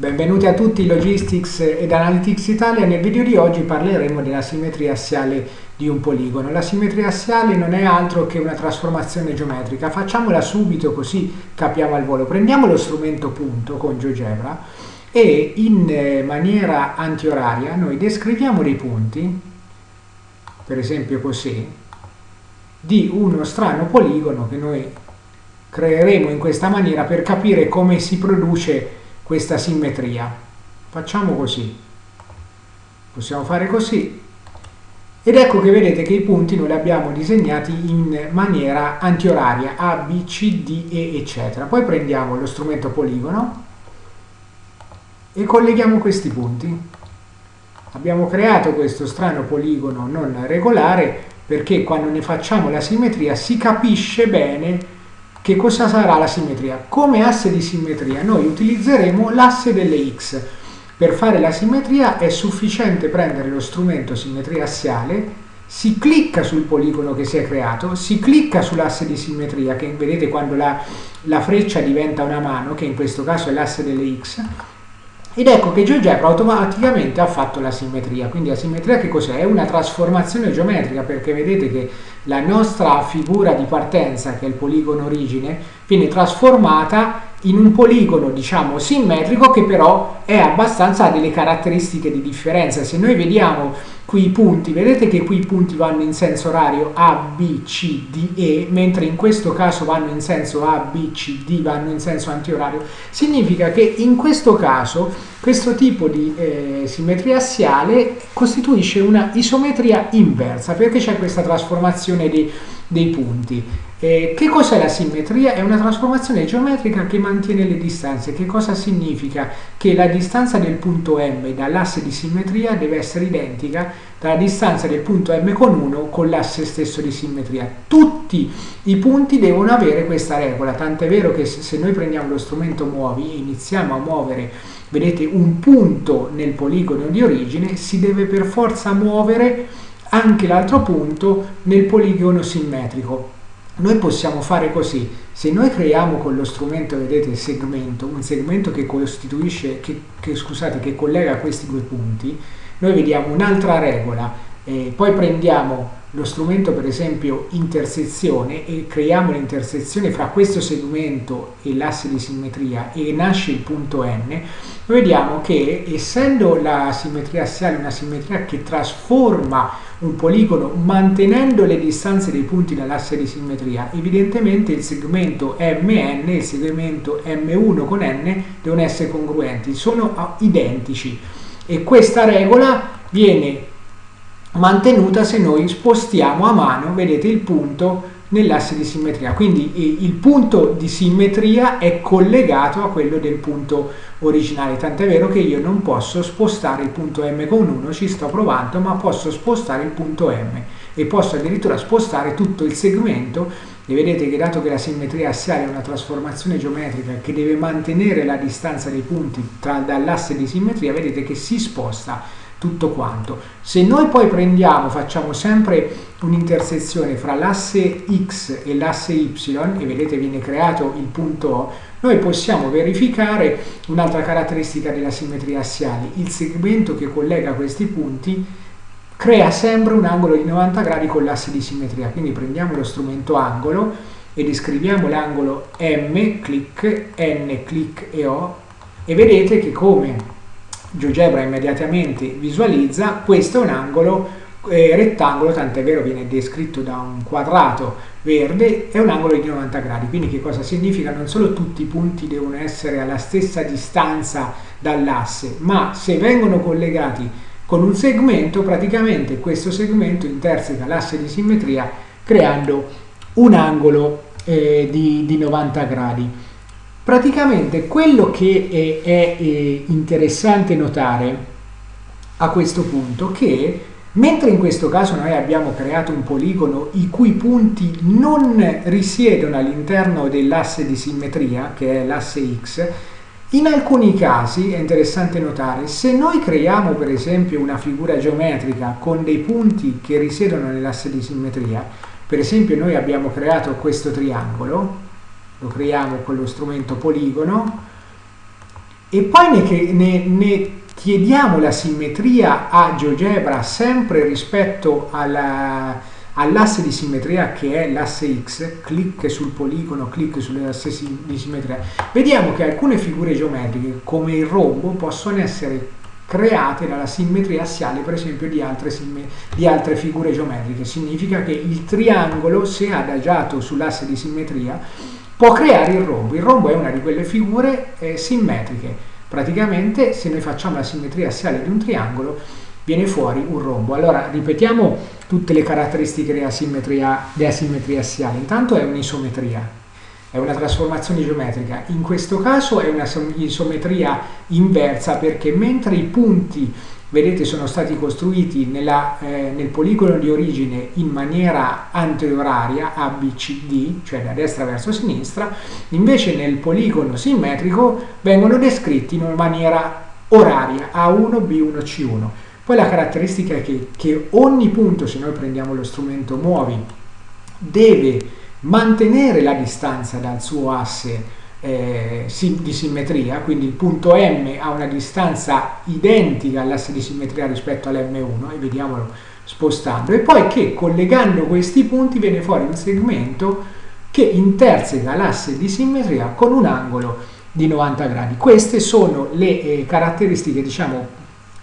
Benvenuti a tutti Logistics ed Analytics Italia. Nel video di oggi parleremo della simmetria assiale di un poligono. La simmetria assiale non è altro che una trasformazione geometrica. Facciamola subito così capiamo al volo. Prendiamo lo strumento punto con GeoGebra e in eh, maniera antioraria noi descriviamo dei punti, per esempio così, di uno strano poligono che noi creeremo in questa maniera per capire come si produce questa simmetria. Facciamo così. Possiamo fare così. Ed ecco che vedete che i punti noi li abbiamo disegnati in maniera antioraria, A, B, C, D, E, eccetera. Poi prendiamo lo strumento poligono e colleghiamo questi punti. Abbiamo creato questo strano poligono non regolare perché quando ne facciamo la simmetria si capisce bene che cosa sarà la simmetria? Come asse di simmetria noi utilizzeremo l'asse delle x. Per fare la simmetria è sufficiente prendere lo strumento simmetria assiale, si clicca sul poligono che si è creato, si clicca sull'asse di simmetria, che vedete quando la, la freccia diventa una mano, che in questo caso è l'asse delle x, ed ecco che GeoGebra automaticamente ha fatto la simmetria, quindi la simmetria che cos'è? È una trasformazione geometrica perché vedete che la nostra figura di partenza, che è il poligono origine, viene trasformata in un poligono diciamo simmetrico che però è abbastanza ha delle caratteristiche di differenza. Se noi vediamo qui i punti, vedete che qui i punti vanno in senso orario A, B, C, D, E, mentre in questo caso vanno in senso A, B, C, D, vanno in senso antiorario. Significa che in questo caso questo tipo di eh, simmetria assiale costituisce una isometria inversa perché c'è questa trasformazione di, dei punti. Eh, che cos'è la simmetria? È una trasformazione geometrica che mantiene le distanze. Che cosa significa? Che la distanza del punto M dall'asse di simmetria deve essere identica dalla distanza del punto M con 1 con l'asse stesso di simmetria. Tutti i punti devono avere questa regola, tant'è vero che se noi prendiamo lo strumento muovi e iniziamo a muovere, vedete, un punto nel poligono di origine, si deve per forza muovere anche l'altro punto nel poligono simmetrico. Noi possiamo fare così, se noi creiamo con lo strumento, vedete, segmento, un segmento che costituisce, che, che, scusate, che collega questi due punti, noi vediamo un'altra regola, eh, poi prendiamo lo strumento per esempio intersezione e creiamo l'intersezione fra questo segmento e l'asse di simmetria e nasce il punto n, vediamo che essendo la simmetria assiale una simmetria che trasforma un poligono mantenendo le distanze dei punti dall'asse di simmetria, evidentemente il segmento MN e il segmento M1 con N devono essere congruenti, sono identici. E questa regola viene mantenuta se noi spostiamo a mano, vedete il punto nell'asse di simmetria. Quindi il punto di simmetria è collegato a quello del punto originale, tant'è vero che io non posso spostare il punto M con 1, ci sto provando, ma posso spostare il punto M e posso addirittura spostare tutto il segmento e vedete che dato che la simmetria assiale è una trasformazione geometrica che deve mantenere la distanza dei punti dall'asse di simmetria, vedete che si sposta tutto quanto. Se noi poi prendiamo, facciamo sempre un'intersezione fra l'asse x e l'asse y e vedete viene creato il punto O, noi possiamo verificare un'altra caratteristica della simmetria assiale. Il segmento che collega questi punti crea sempre un angolo di 90 gradi con l'asse di simmetria. Quindi prendiamo lo strumento angolo e descriviamo l'angolo M, clic, N, clic e O e vedete che come GeoGebra immediatamente visualizza, questo è un angolo eh, rettangolo, tant'è vero viene descritto da un quadrato verde, è un angolo di 90 gradi, quindi che cosa significa? Non solo tutti i punti devono essere alla stessa distanza dall'asse, ma se vengono collegati con un segmento, praticamente questo segmento interseca l'asse di simmetria creando un angolo eh, di, di 90 gradi. Praticamente quello che è, è, è interessante notare a questo punto che mentre in questo caso noi abbiamo creato un poligono i cui punti non risiedono all'interno dell'asse di simmetria, che è l'asse x, in alcuni casi è interessante notare, se noi creiamo per esempio una figura geometrica con dei punti che risiedono nell'asse di simmetria, per esempio noi abbiamo creato questo triangolo, lo creiamo con lo strumento poligono e poi ne, ne, ne chiediamo la simmetria a GeoGebra sempre rispetto alla, all'asse di simmetria che è l'asse X, clic sul poligono, clic sull'asse di simmetria, vediamo che alcune figure geometriche come il rombo possono essere create dalla simmetria assiale per esempio di altre, di altre figure geometriche. Significa che il triangolo, se adagiato sull'asse di simmetria, può creare il rombo. Il rombo è una di quelle figure eh, simmetriche. Praticamente se noi facciamo la simmetria assiale di un triangolo viene fuori un rombo. Allora ripetiamo tutte le caratteristiche della simmetria, della simmetria assiale. Intanto è un'isometria, è una trasformazione geometrica. In questo caso è una isometria inversa perché mentre i punti, vedete, sono stati costruiti nella, eh, nel poligono di origine in maniera anterioraria, ABCD, cioè da destra verso sinistra, invece nel poligono simmetrico vengono descritti in maniera oraria, A1, B1, C1. Poi la caratteristica è che, che ogni punto, se noi prendiamo lo strumento muovi, deve mantenere la distanza dal suo asse eh, di simmetria, quindi il punto M ha una distanza identica all'asse di simmetria rispetto all'M1 e vediamolo spostando, e poi che collegando questi punti viene fuori un segmento che interseca l'asse di simmetria con un angolo di 90 gradi. Queste sono le eh, caratteristiche diciamo,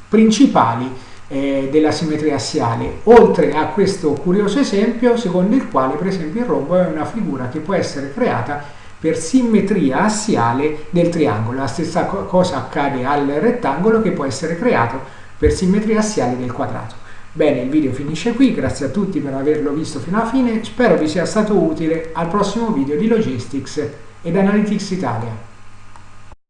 principali eh, della simmetria assiale, oltre a questo curioso esempio secondo il quale per esempio il rombo è una figura che può essere creata per simmetria assiale del triangolo. La stessa cosa accade al rettangolo che può essere creato per simmetria assiale del quadrato. Bene, il video finisce qui, grazie a tutti per averlo visto fino alla fine, spero vi sia stato utile al prossimo video di Logistics ed Analytics Italia.